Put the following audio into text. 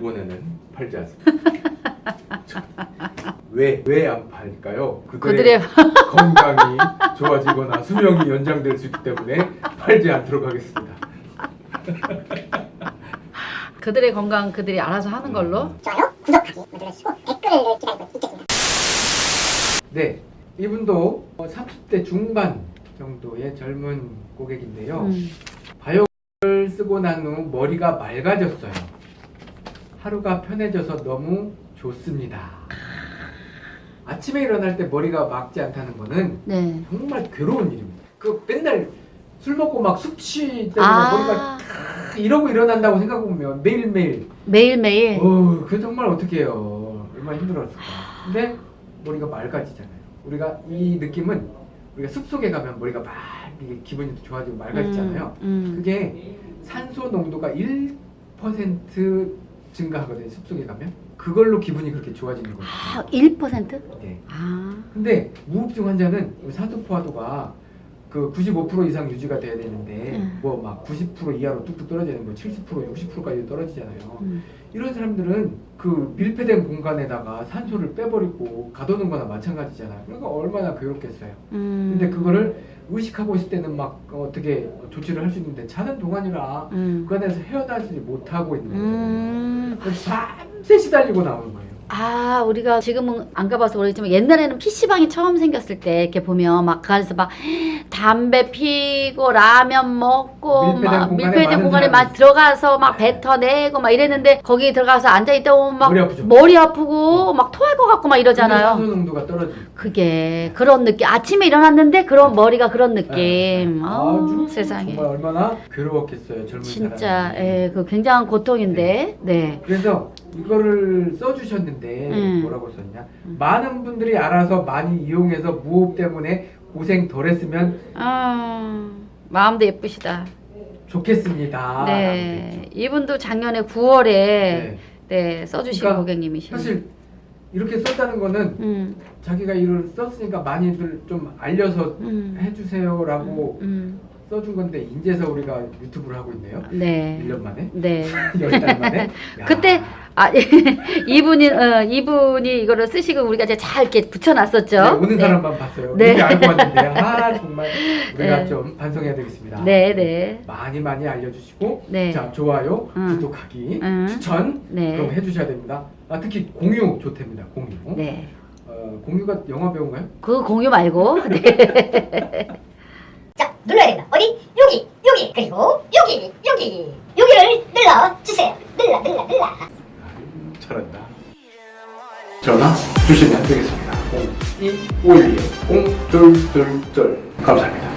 일본에는 팔지 않습니다. 왜 왜 안 팔까요? 그들의 건강이 좋아지거나 수명이 연장될 수 있기 때문에 팔지 않도록 하겠습니다. 그들의 건강 그들이 알아서 하는 걸로. 좋아요, 구독하기 눌러주시고 댓글을 기다리고 있겠습니다. 네, 이분도 30대 중반 정도의 젊은 고객인데요. 음. 바이오를 쓰고 난 후 머리가 맑아졌어요. 하루가 편해져서 너무 좋습니다. 아침에 일어날 때 머리가 맑지 않다는 거는 네. 정말 괴로운 일입니다. 그 맨날 술 먹고 막 숙취 때문에 아 머리가 이러고 일어난다고 생각해보면 매일매일 매일매일. 어, 그 정말 어떻게 해요. 얼마나 힘들었을까. 근데 머리가 맑아지잖아요. 우리가 이 느낌은 우리가 숲속에 가면 머리가 막 이게 기분이 좋아지고 맑아지잖아요. 음, 음. 그게 산소 농도가 1% 증가하거든요. 숲속에 가면. 그걸로 기분이 그렇게 좋아지는 거예요. 아, 1%? 네. 아. 근데 무흡증 환자는 산소 포화도가 그 95% 이상 유지가 돼야 되는데 음. 뭐막 90% 이하로 뚝뚝 떨어지는 뭐70% 60%까지 떨어지잖아요. 음. 이런 사람들은 그 밀폐된 공간에다가 산소를 빼버리고 가둬놓은 거나 마찬가지잖아요. 그러니까 얼마나 괴롭겠어요. 음. 근데 그거를 의식하고 있을 때는 막 어떻게 조치를 할 수 있는데 자는 동안이라 음. 그 안에서 헤어나지 못하고 있는 거예요. 음. 밤새 시달리고 나오는 거예요. 아, 우리가 지금은 안 가봐서 모르겠지만 옛날에는 PC방이 처음 생겼을 때 이렇게 보면 막 그 안에서 막 담배 피고 라면 먹고 막 밀폐된 공간에 막 들어가서 막 뱉어내고 막 이랬는데 거기 들어가서 앉아있다 보면 막 머리 아프죠? 머리 아프고 막 토할 것 같고 막 이러잖아요. 농도가 떨어지고 그게 그런 느낌. 아침에 일어났는데 그런 머리가 그런 느낌. 네. 아주 세상에. 정말 얼마나 괴로웠겠어요 젊은 진짜 사람이. 예, 그 굉장한 고통인데. 네. 그래서 이거를 써주셨는데 음. 뭐라고 썼냐 음. 많은 분들이 알아서 많이 이용해서 무호흡 때문에 고생 덜 했으면 아, 마음도 예쁘시다. 좋겠습니다 네. 이분도 작년에 9월에 네, 네. 써주신 그러니까 고객님이시네요. 사실 이렇게 썼다는 거는 음, 자기가 이걸 썼으니까 많이들 좀 알려서 음, 해주세요 라고 음, 써준 건데 인제서 우리가 유튜브를 하고 있네요 네. 1년 만에 네. 10달 만에 야. 그때 아 이분이 어, 이분이 이거를 쓰시고 우리가 이제 잘 이렇게 붙여놨었죠. 네, 오는 네. 사람만 봤어요 네. 이게 알고 왔는데 아 정말 우리가 네. 좀 반성해야 되겠습니다 네, 네. 많이 많이 알려주시고 네. 자 좋아요 음. 구독하기 음. 추천 네. 그럼 해주셔야 됩니다 아, 특히 공유 좋답니다 공유 네. 어, 공유가 영화 배우인가요? 그 공유 말고 네. 자, 눌러야 된다. 어디? 여기, 여기, 그리고 여기, 여기, 여기를 눌러주세요. 눌러, 눌러, 눌러. 잘한다. 전화 주시면 되겠습니다. 0251 0222 감사합니다